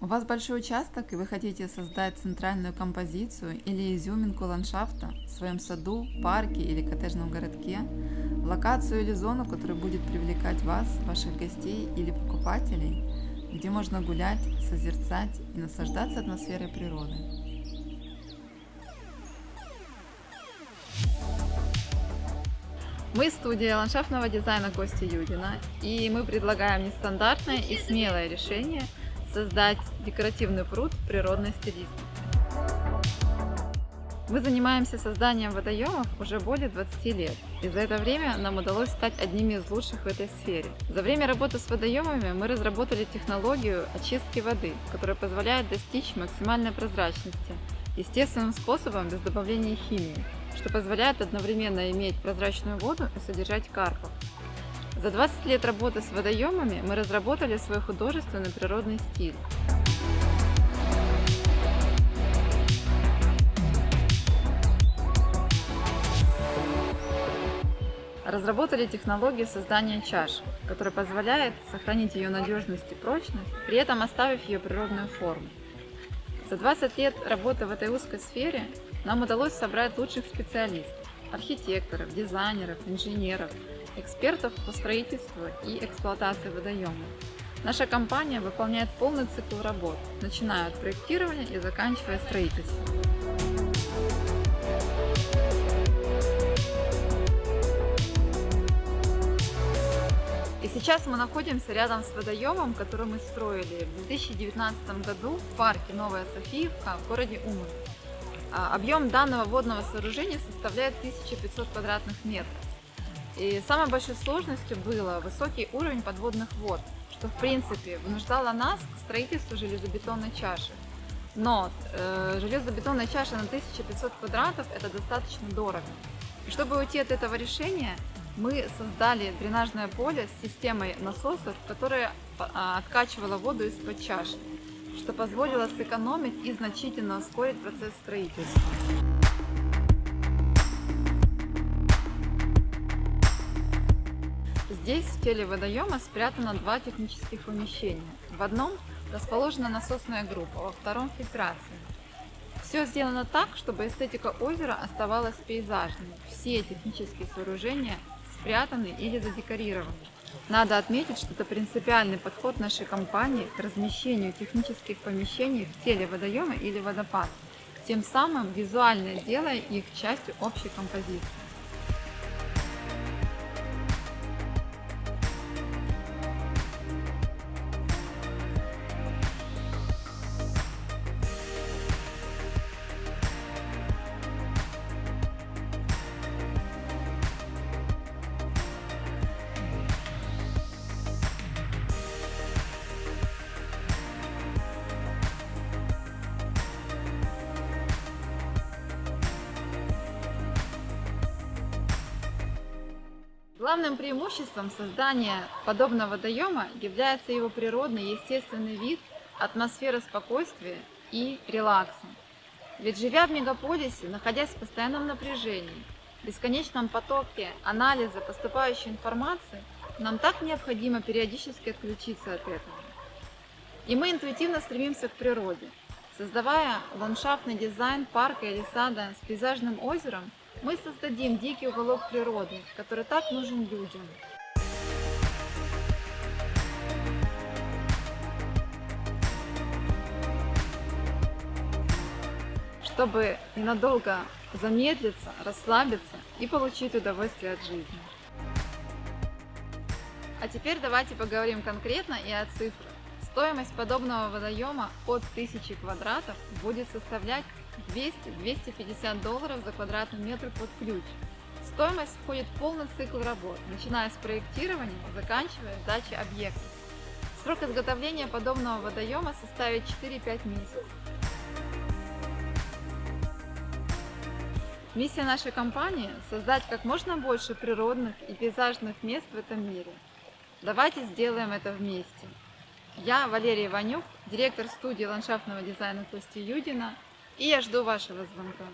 У вас большой участок и вы хотите создать центральную композицию или изюминку ландшафта в своем саду, парке или коттеджном городке, локацию или зону, которая будет привлекать вас, ваших гостей или покупателей, где можно гулять, созерцать и наслаждаться атмосферой природы. Мы студия ландшафтного дизайна Кости Юдина, и мы предлагаем нестандартное и смелое решение – создать декоративный пруд природной стилистике. Мы занимаемся созданием водоемов уже более 20 лет, и за это время нам удалось стать одними из лучших в этой сфере. За время работы с водоемами мы разработали технологию очистки воды, которая позволяет достичь максимальной прозрачности естественным способом без добавления химии, что позволяет одновременно иметь прозрачную воду и содержать карпов. За 20 лет работы с водоемами мы разработали свой художественный природный стиль. Разработали технологию создания чаш, которая позволяет сохранить ее надежность и прочность, при этом оставив ее природную форму. За 20 лет работы в этой узкой сфере нам удалось собрать лучших специалистов, архитекторов, дизайнеров, инженеров, экспертов по строительству и эксплуатации водоемов. Наша компания выполняет полный цикл работ, начиная от проектирования и заканчивая строительством. И сейчас мы находимся рядом с водоемом, который мы строили в 2019 году в парке Новая Софиевка в городе Умань. А, объем данного водного сооружения составляет 1500 квадратных метров. И самой большой сложностью было высокий уровень подводных вод, что в принципе вынуждало нас к строительству железобетонной чаши. Но э, железобетонная чаша на 1500 квадратов это достаточно дорого. И чтобы уйти от этого решения, мы создали дренажное поле с системой насосов, которая а, откачивала воду из-под чаши, что позволило сэкономить и значительно ускорить процесс строительства. Здесь в теле водоема спрятано два технических помещения. В одном расположена насосная группа, во втором фильтрация. Все сделано так, чтобы эстетика озера оставалась пейзажной. Все технические сооружения спрятаны или задекорированы. Надо отметить, что это принципиальный подход нашей компании к размещению технических помещений в теле водоема или водопада, тем самым визуально делая их частью общей композиции. Главным преимуществом создания подобного водоема является его природный естественный вид, атмосфера спокойствия и релакса. Ведь живя в мегаполисе, находясь в постоянном напряжении, бесконечном потоке анализа поступающей информации, нам так необходимо периодически отключиться от этого. И мы интуитивно стремимся к природе. Создавая ландшафтный дизайн парка или сада с пейзажным озером, мы создадим дикий уголок природы, который так нужен людям. чтобы ненадолго замедлиться, расслабиться и получить удовольствие от жизни. А теперь давайте поговорим конкретно и о цифрах. Стоимость подобного водоема от 1000 квадратов будет составлять 200-250 долларов за квадратный метр под ключ. В стоимость входит полный цикл работ, начиная с проектирования, заканчивая сдачей объекта. Срок изготовления подобного водоема составит 4-5 месяцев. Миссия нашей компании – создать как можно больше природных и пейзажных мест в этом мире. Давайте сделаем это вместе. Я Валерия Иванюк, директор студии ландшафтного дизайна Кости Юдина, и я жду вашего звонка.